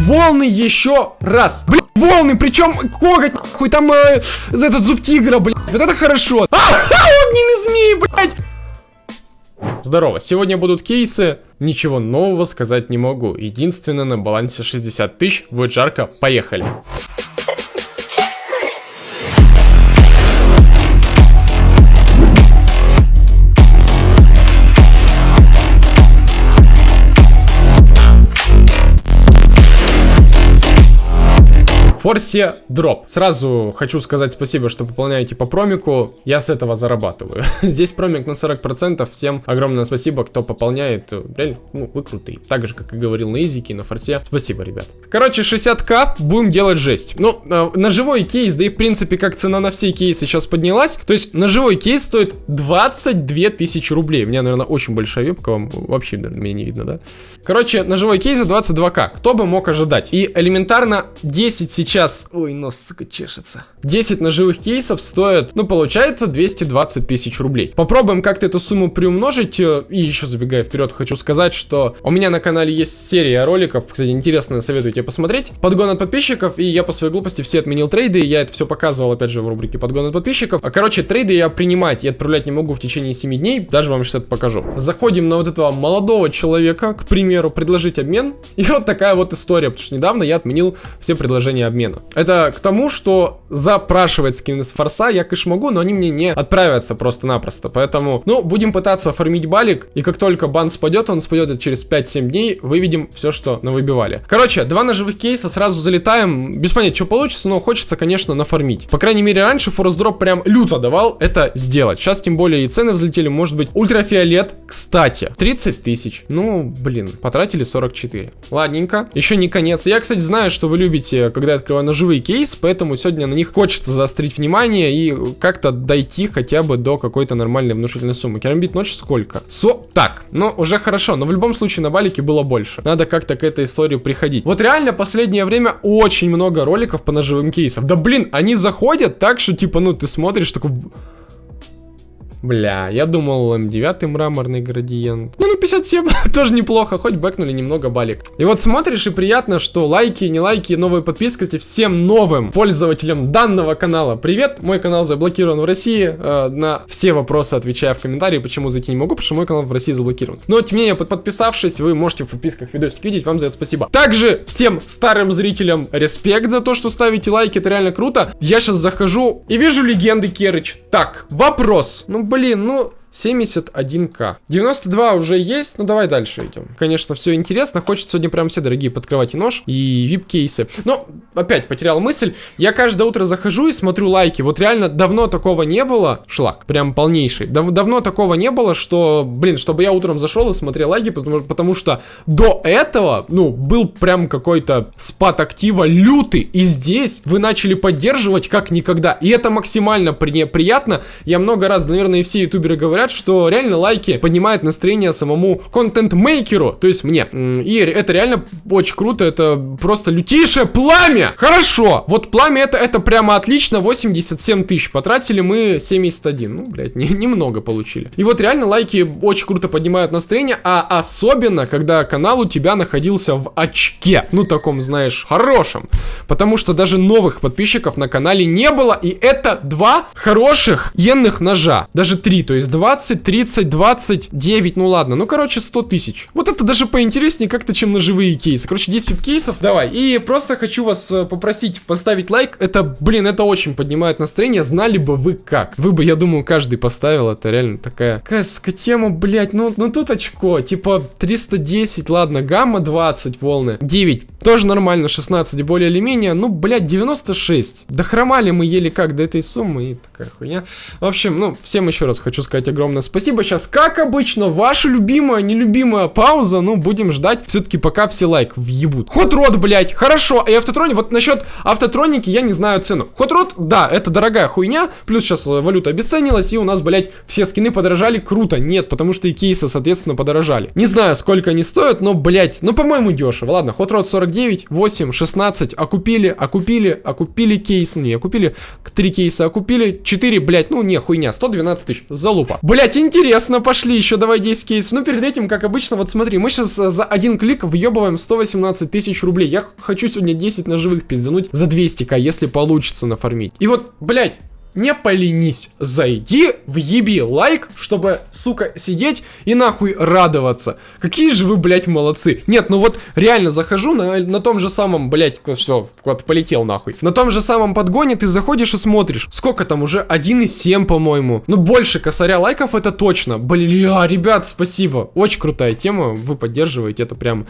волны еще раз. Блин, волны, причем коготь, хуй там э, этот зуб тигра, блядь. Вот это хорошо. А, огненный змей, блядь. Здорово, сегодня будут кейсы. Ничего нового сказать не могу. Единственное, на балансе 60 тысяч. Будет жарко, поехали. Форсе дроп. Сразу хочу сказать спасибо, что пополняете по промику. Я с этого зарабатываю. Здесь промик на 40%. Всем огромное спасибо, кто пополняет. Реально, ну, вы крутые. Так же, как и говорил на изике, на форсе. Спасибо, ребят. Короче, 60к будем делать жесть. Ну, э, на живой кейс, да и в принципе, как цена на все кейсы сейчас поднялась. То есть, на живой кейс стоит 22 тысячи рублей. У меня, наверное, очень большая вебка. Вам вообще, наверное, меня не видно, да? Короче, на живой кейс за 22к. Кто бы мог ожидать? И элементарно 10 сейчас сейчас... Ой, нос, сука, чешется. 10 ножевых кейсов стоят, ну, получается, 220 тысяч рублей. Попробуем как-то эту сумму приумножить. Э, и еще забегая вперед, хочу сказать, что у меня на канале есть серия роликов. Кстати, интересно, советую тебе посмотреть. Подгон от подписчиков, и я по своей глупости все отменил трейды. Я это все показывал, опять же, в рубрике подгон от подписчиков. А, короче, трейды я принимать и отправлять не могу в течение 7 дней. Даже вам сейчас это покажу. Заходим на вот этого молодого человека, к примеру, предложить обмен. И вот такая вот история, потому что недавно я отменил все предложения обмена обмена. Это к тому, что запрашивать скины с форса я, конечно, могу, но они мне не отправятся просто-напросто. Поэтому, ну, будем пытаться фармить балик, и как только бан спадет, он спадет через 5-7 дней, выведем все, что навыбивали. Короче, два ножевых кейса, сразу залетаем. Без понятия, что получится, но хочется, конечно, нафармить. По крайней мере, раньше форс-дроп прям люто давал это сделать. Сейчас, тем более, и цены взлетели, может быть, ультрафиолет, кстати, 30 тысяч. Ну, блин, потратили 44. Ладненько, еще не конец. Я, кстати, знаю, что вы любите, когда я открываю ножевые кейсы, поэтому сегодня на них хочется заострить внимание и как-то дойти хотя бы до какой-то нормальной внушительной суммы. Керамбит ночь сколько? Со... Так, ну уже хорошо, но в любом случае на балике было больше. Надо как-то к этой истории приходить. Вот реально последнее время очень много роликов по ножевым кейсам. Да блин, они заходят так, что типа, ну ты смотришь такой... Бля, я думал М9 мраморный градиент. Ну, ну 57, тоже неплохо, хоть бэкнули немного балик. И вот смотришь, и приятно, что лайки, не лайки, новые подписки всем новым пользователям данного канала. Привет, мой канал заблокирован в России. Э, на все вопросы отвечаю в комментарии, почему зайти не могу, потому что мой канал в России заблокирован. Но, тем не менее, подписавшись, вы можете в подписках видосик видеть, вам за это спасибо. Также всем старым зрителям респект за то, что ставите лайки, это реально круто. Я сейчас захожу и вижу легенды Керыч. Так, вопрос. Ну, блин, ну... 71к. 92 уже есть, ну давай дальше идем. Конечно, все интересно, хочется сегодня прям все дорогие подкрывать и нож, и вип-кейсы. Но, опять потерял мысль, я каждое утро захожу и смотрю лайки, вот реально давно такого не было, шлак, прям полнейший, Дав давно такого не было, что, блин, чтобы я утром зашел и смотрел лайки, потому, потому что до этого, ну, был прям какой-то спад актива лютый, и здесь вы начали поддерживать как никогда, и это максимально при приятно, я много раз, наверное, и все ютуберы говорят, говорят, что реально лайки поднимают настроение самому контент-мейкеру, то есть мне. И это реально очень круто, это просто лютейшее пламя. Хорошо, вот пламя это, это прямо отлично, 87 тысяч. Потратили мы 71, ну, блядь, не, немного получили. И вот реально лайки очень круто поднимают настроение, а особенно, когда канал у тебя находился в очке. Ну, таком, знаешь, хорошем. Потому что даже новых подписчиков на канале не было, и это два хороших енных ножа. Даже три, то есть два 20, 30, 29, ну ладно, ну короче 100 тысяч. Вот это даже поинтереснее как-то, чем на живые кейсы. Короче, 10 кейсов, давай. И просто хочу вас э, попросить поставить лайк. Это, блин, это очень поднимает настроение. Знали бы вы как. Вы бы, я думаю, каждый поставил. Это реально такая, такая скотема, блядь. Ну, ну тут очко, типа 310, ладно, гамма 20 волны. 9, тоже нормально, 16 более или менее. Ну, блядь, 96. Да хромали мы еле как до этой суммы и такая хуйня. В общем, ну, всем еще раз хочу сказать огромное огромное спасибо. Сейчас, как обычно, ваша любимая, нелюбимая пауза. Ну, будем ждать все-таки пока все лайк въебут. Ход рот, блядь, хорошо. И автотроник, вот насчет автотроники я не знаю цену. Ход рот, да, это дорогая хуйня. Плюс сейчас валюта обесценилась, и у нас, блядь, все скины подорожали. Круто. Нет, потому что и кейсы, соответственно, подорожали. Не знаю, сколько они стоят, но, блядь, ну, по-моему, дешево. Ладно, ход рот 49, 8, 16, окупили, окупили, окупили кейс. Не, окупили 3 кейса, окупили 4, блядь, ну, не, хуйня, 112 тысяч, залупа Блять, интересно, пошли еще, давай 10 кейсов. Ну, перед этим, как обычно, вот смотри, мы сейчас э, за один клик въебываем 118 тысяч рублей. Я хочу сегодня 10 ножевых пиздануть за 200к, если получится нафармить. И вот, блять, не поленись, зайди, въеби лайк, чтобы, сука, сидеть и нахуй радоваться. Какие же вы, блядь, молодцы. Нет, ну вот реально захожу на, на том же самом, блядь, все, вот полетел нахуй. На том же самом подгоне ты заходишь и смотришь. Сколько там уже? 1,7, по-моему. Ну, больше косаря лайков это точно. Бля, ребят, спасибо. Очень крутая тема, вы поддерживаете, это прям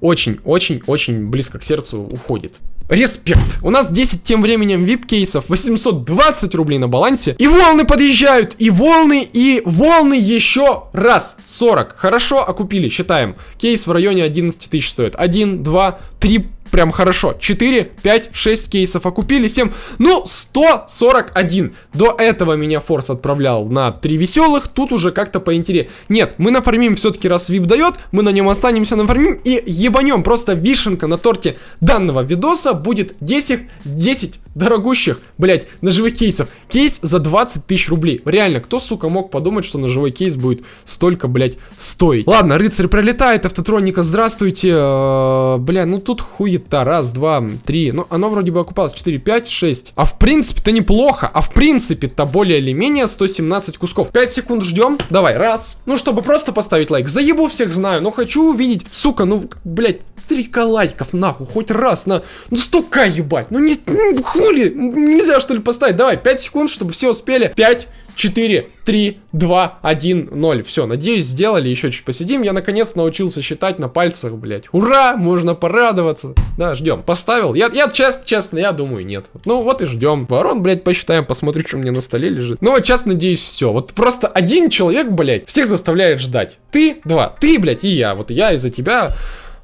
очень-очень-очень близко к сердцу уходит. Респект. У нас 10 тем временем вип-кейсов, 820 рублей на балансе. И волны подъезжают, и волны, и волны еще раз. 40. Хорошо окупили, считаем. Кейс в районе 11 тысяч стоит. 1, 2, 3, прям хорошо. 4, 5, 6 кейсов окупили, 7, ну, 141. До этого меня Форс отправлял на 3 веселых, тут уже как-то поинтереснее. Нет, мы нафармим все-таки, раз вип дает, мы на нем останемся нафармим и ебанем. Просто вишенка на торте данного видоса будет 10, 10 дорогущих, блять, ножевых кейсов. Кейс за 20 тысяч рублей. Реально, кто, сука, мог подумать, что ножевой кейс будет столько, блять, стоить? Ладно, рыцарь пролетает, автотроника, здравствуйте. Э, бля, ну тут хуета. Раз, два, три. Ну, оно вроде бы окупалось. 4, 5, 6. А в принципе-то неплохо. А в принципе-то более или менее 117 кусков. 5 секунд ждем. Давай, раз. Ну, чтобы просто поставить лайк. Заебу всех знаю, но хочу увидеть. Сука, ну, блять, три лайков, нахуй, хоть раз на... Ну, столько ебать, ну, не... Ну, хули, нельзя, что ли, поставить? Давай, 5 секунд, чтобы все успели. 5, 4, 3, 2, 1, 0. Все, надеюсь, сделали. Еще чуть посидим. Я наконец научился считать на пальцах, блять. Ура! Можно порадоваться. Да, ждем. Поставил. Я, я честно, честно, я думаю, нет. Ну вот и ждем. Ворон, блять, посчитаем, посмотрю, что меня на столе лежит. Ну вот честно, надеюсь, все. Вот просто один человек, блять, всех заставляет ждать. Ты, два. Ты, блять, и я. Вот я из-за тебя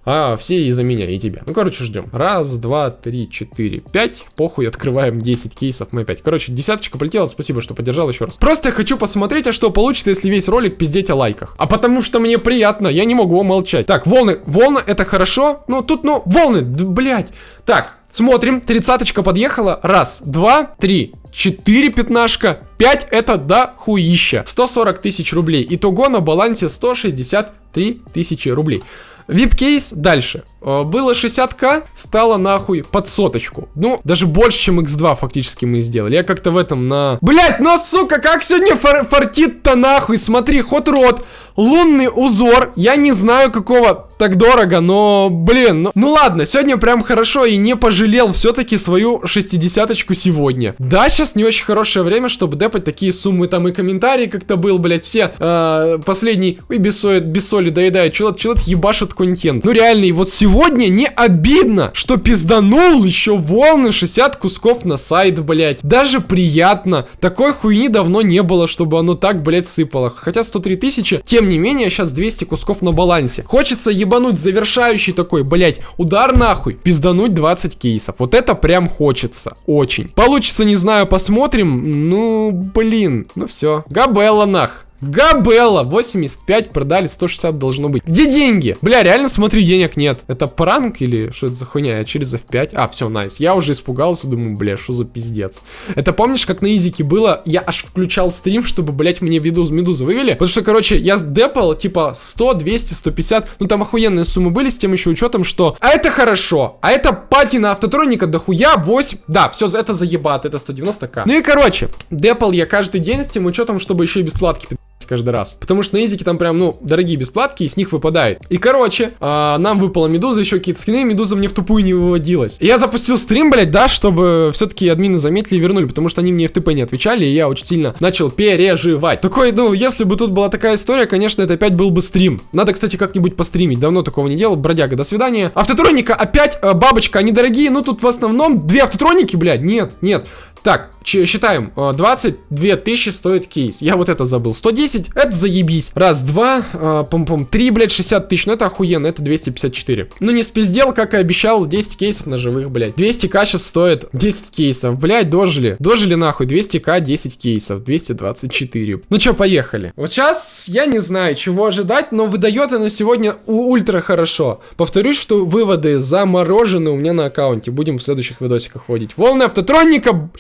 а все из-за меня и тебя. Ну, короче, ждем. Раз, два, три, четыре, пять. Похуй, открываем 10 кейсов, мы опять. Короче, десяточка полетела, спасибо, что поддержал еще раз. Просто я хочу посмотреть, а что получится, если весь ролик пиздеть о лайках. А потому что мне приятно, я не могу молчать. Так, волны, волны, это хорошо. Ну, тут, ну, волны, блять. Так, смотрим, тридцаточка подъехала. Раз, два, три, 4 пятнашка, 5 это дохуища. 140 тысяч рублей. Итого на балансе 163 тысячи рублей. VIP-кейс дальше. Э, было 60к, стало нахуй под соточку. Ну, даже больше, чем x2 фактически мы сделали. Я как-то в этом на... Блять, ну сука, как сегодня фор фартит-то нахуй? Смотри, Hot Rod, лунный узор. Я не знаю, какого так дорого, но, блин, ну, ну ладно, сегодня прям хорошо и не пожалел все-таки свою шестидесяточку сегодня. Да, сейчас не очень хорошее время, чтобы депать такие суммы, там и комментарии как-то был, блять, все э, последний, ой, без соли, без соли доедают, человек, человек ебашит контент. Ну реально, и вот сегодня не обидно, что пизданул еще волны 60 кусков на сайт, блять. Даже приятно. Такой хуйни давно не было, чтобы оно так, блять, сыпало. Хотя 103 тысячи, тем не менее, сейчас 200 кусков на балансе. Хочется ебануть завершающий такой, блять, удар нахуй, пиздануть 20 кейсов. Вот это прям хочется, очень. Получится, не знаю, посмотрим. Ну, блин, ну все. Габелла нах. Габелла, 85 продали, 160 должно быть. Где деньги? Бля, реально смотри, денег нет. Это пранк или что это за хуйня? Я через F5. А, все, найс. Я уже испугался, думаю, бля, что за пиздец. Это помнишь, как на изике было? Я аж включал стрим, чтобы, блять, мне виду медузу вывели. Потому что, короче, я депал, типа, 100, 200, 150. Ну, там охуенные суммы были с тем еще учетом, что... А это хорошо. А это пати на автотроника дохуя 8. Да, все, это заебат, это 190к. Ну и, короче, депал я каждый день с тем учетом, чтобы еще и бесплатки каждый раз. Потому что на изике там прям, ну, дорогие бесплатки, и с них выпадает. И, короче, а, нам выпала медуза, еще какие-то скины, медуза мне в тупую не выводилась. И я запустил стрим, блядь, да, чтобы все-таки админы заметили и вернули, потому что они мне в ТП не отвечали, и я очень сильно начал переживать. Такой, ну, если бы тут была такая история, конечно, это опять был бы стрим. Надо, кстати, как-нибудь постримить. Давно такого не делал. Бродяга, до свидания. Автотроника опять, э, бабочка, они дорогие, ну, тут в основном две автотроники, блядь, нет, нет. Так, считаем. 22 э, тысячи стоит кейс. Я вот это забыл. 110, это заебись. Раз, два, э, пом-пом, три, блядь, 60 тысяч. Ну это охуенно, это 254. Ну не спиздел, как и обещал, 10 кейсов ножевых, блядь. 200к сейчас стоит 10 кейсов. Блядь, дожили. Дожили нахуй. 200к, 10 кейсов. 224. Ну чё, поехали. Вот сейчас я не знаю, чего ожидать, но выдает оно сегодня ультра хорошо. Повторюсь, что выводы заморожены у меня на аккаунте. Будем в следующих видосиках вводить. Волны автотроника...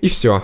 И все.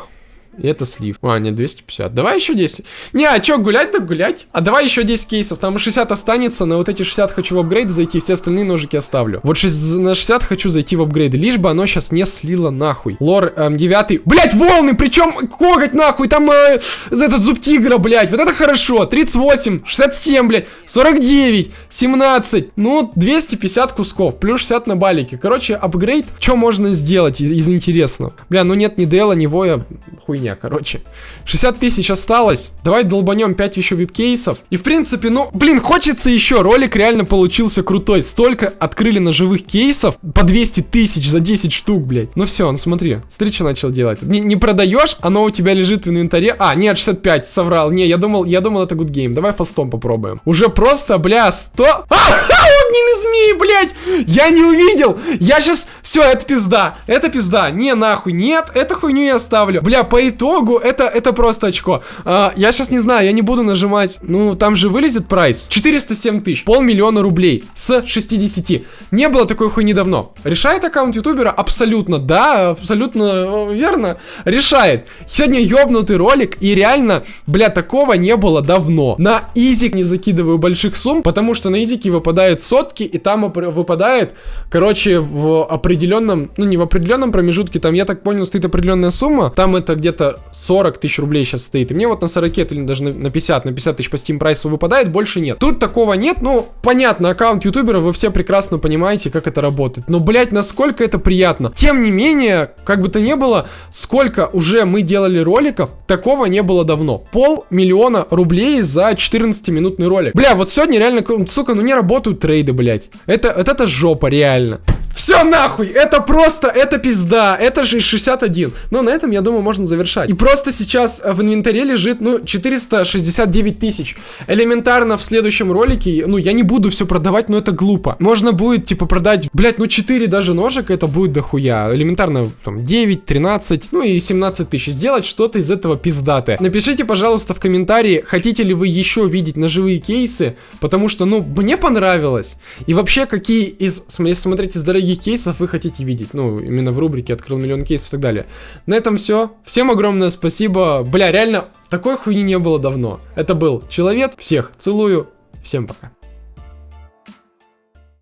И это слив. А, нет, 250. Давай еще 10. Не, а что, гулять так гулять? А давай еще 10 кейсов. Там 60 останется. На вот эти 60 хочу в апгрейд зайти. Все остальные ножики оставлю. Вот 6, на 60 хочу зайти в апгрейды. Лишь бы оно сейчас не слило нахуй. Лор эм, 9. Блять, волны! Причем коготь нахуй. Там э, этот зуб тигра, блять. Вот это хорошо. 38, 67, блять. 49, 17. Ну, 250 кусков. Плюс 60 на балике. Короче, апгрейд. Что можно сделать из, из интересного? Бля, ну нет ни Дела, ни Воя. Хуйня, короче. 60 тысяч осталось. Давай долбанем 5 еще вип-кейсов. И в принципе, ну, блин, хочется еще. Ролик реально получился крутой. Столько открыли ножевых кейсов по 200 тысяч за 10 штук, блядь. Ну все, ну смотри. Что начал делать. Не, не продаешь, оно у тебя лежит в инвентаре. А, нет, 65, соврал. Не, я думал, я думал, это good game. Давай фастом попробуем. Уже просто, бля, 100... А, огненный змей, блядь! Я не увидел! Я сейчас... Все, это пизда. Это пизда. Не, нахуй. Нет, эту хуйню я оставлю. Бля, по итогу, это, это просто очко. А, я сейчас не знаю, я не буду нажимать. Ну, там же вылезет прайс. 407 тысяч. Полмиллиона рублей. С 60. Не было такой хуйни давно. Решает аккаунт ютубера? Абсолютно, да, абсолютно верно. Решает. Сегодня ёбнутый ролик, и реально, бля, такого не было давно. На изик не закидываю больших сумм, потому что на изике выпадают сотки, и там выпадает, короче, в определенном, ну не в определенном промежутке, там, я так понял, стоит определенная сумма, там это где-то 40 тысяч рублей сейчас стоит, и мне вот на 40 или даже на 50, на 50 тысяч по Steam прайсу выпадает, больше нет. Тут такого нет, ну, понятно, аккаунт ютубера, вы все прекрасно понимаете, как это работает, но, блять, насколько это приятно. Тем не менее, как бы то ни было, сколько уже мы делали роликов, такого не было давно. Пол миллиона рублей за 14-минутный ролик. Бля, вот сегодня реально, сука, ну не работают трейды, блять. Это, это, это жопа, реально. Все нахуй, это просто, это пизда, это же 61. Но на этом, я думаю, можно завершать. И просто сейчас в инвентаре лежит, ну, 469 тысяч. Элементарно в следующем ролике, ну, я не буду все продавать, но это глупо. Можно будет, типа, продать, блять, ну, 4 даже ножек, это будет дохуя. Элементарно, там, 9, 13, ну и 17 тысяч. Сделать что-то из этого пиздатое. Напишите, пожалуйста, в комментарии, хотите ли вы еще видеть ножевые кейсы, потому что, ну, мне понравилось. И вообще, какие из, смотрите, из дорогих дорогих кейсов вы хотите видеть. Ну, именно в рубрике «Открыл миллион кейсов» и так далее. На этом все. Всем огромное спасибо. Бля, реально, такой хуйни не было давно. Это был Человек. Всех целую. Всем пока.